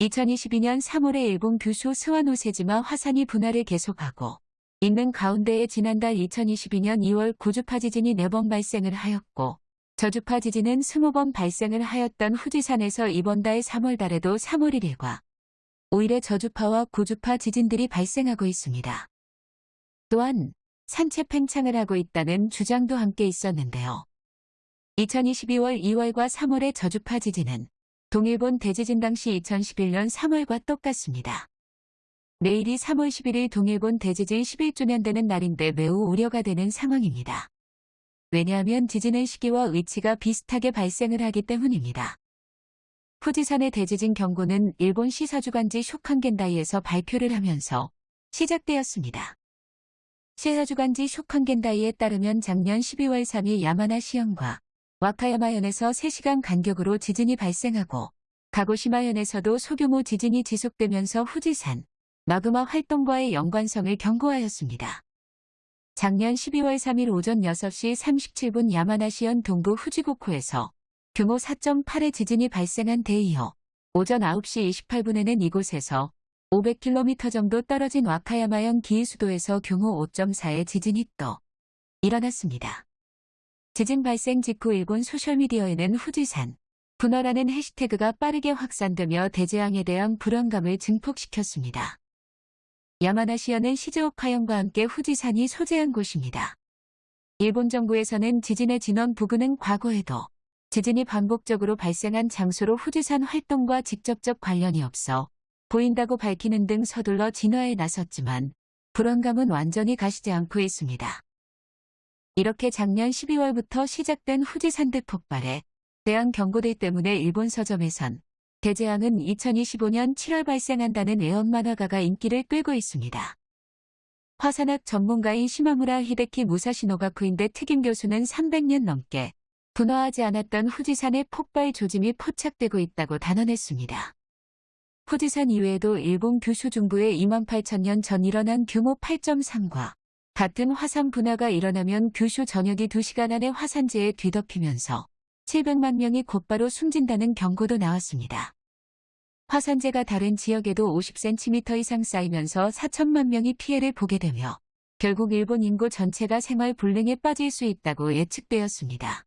2022년 3월에 일본 규슈 스와노세지마 화산이 분화를 계속하고 있는 가운데에 지난달 2022년 2월 고주파 지진이 4번 발생을 하였고 저주파 지진은 20번 발생을 하였던 후지산에서 이번 달 3월 달에도 3월 1일과 5일에 저주파와 고주파 지진들이 발생하고 있습니다. 또한 산체 팽창을 하고 있다는 주장도 함께 있었는데요. 2022월 2월과 3월의 저주파 지진은 동일본 대지진 당시 2011년 3월과 똑같습니다. 내일이 3월 11일 동일본 대지진 11주년 되는 날인데 매우 우려가 되는 상황입니다. 왜냐하면 지진의 시기와 위치가 비슷하게 발생을 하기 때문입니다. 후지산의 대지진 경고는 일본 시사주간지 쇼칸겐다이에서 발표를 하면서 시작되었습니다. 시사주간지 쇼칸겐다이에 따르면 작년 12월 3일 야마나 시현과 와카야마현에서 3시간 간격으로 지진이 발생하고 가고시마현에서도 소규모 지진이 지속되면서 후지산, 마그마 활동과의 연관성을 경고하였습니다. 작년 12월 3일 오전 6시 37분 야마나시현 동부 후지고코에서 규모 4.8의 지진이 발생한 데 이어 오전 9시 28분에는 이곳에서 500km 정도 떨어진 와카야마현 기이수도에서 규모 5.4의 지진이 또 일어났습니다. 지진 발생 직후 일본 소셜미디어에는 후지산, 분화라는 해시태그가 빠르게 확산되며 대재앙에 대한 불안감을 증폭시켰습니다. 야마나시현은 시즈오카현과 함께 후지산이 소재한 곳입니다. 일본 정부에서는 지진의 진원 부근은 과거에도 지진이 반복적으로 발생한 장소로 후지산 활동과 직접적 관련이 없어 보인다고 밝히는 등 서둘러 진화에 나섰지만 불안감은 완전히 가시지 않고 있습니다. 이렇게 작년 12월부터 시작된 후지산대 폭발에 대한 경고들 때문에 일본 서점에선 대재앙은 2025년 7월 발생한다는 애언 만화가가 인기를 끌고 있습니다. 화산학 전문가인 시마무라 히데키 무사시노가쿠인데 특임 교수는 300년 넘게 분화하지 않았던 후지산의 폭발 조짐이 포착되고 있다고 단언했습니다. 후지산 이외에도 일본 규슈 2만 8천년 전 일어난 규모 8.3과 같은 화산 분화가 일어나면 규슈 전역이 2시간 안에 화산재에 뒤덮이면서 700만 명이 곧바로 숨진다는 경고도 나왔습니다. 화산재가 다른 지역에도 50cm 이상 쌓이면서 4천만 명이 피해를 보게 되며 결국 일본 인구 전체가 생활 불능에 빠질 수 있다고 예측되었습니다.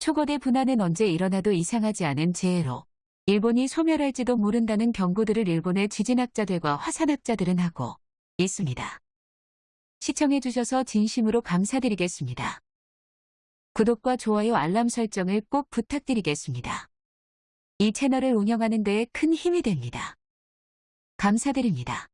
초거대 분화는 언제 일어나도 이상하지 않은 재해로 일본이 소멸할지도 모른다는 경고들을 일본의 지진학자들과 화산학자들은 하고 있습니다. 시청해주셔서 진심으로 감사드리겠습니다. 구독과 좋아요 알람 설정을 꼭 부탁드리겠습니다. 이 채널을 운영하는 데에 큰 힘이 됩니다. 감사드립니다.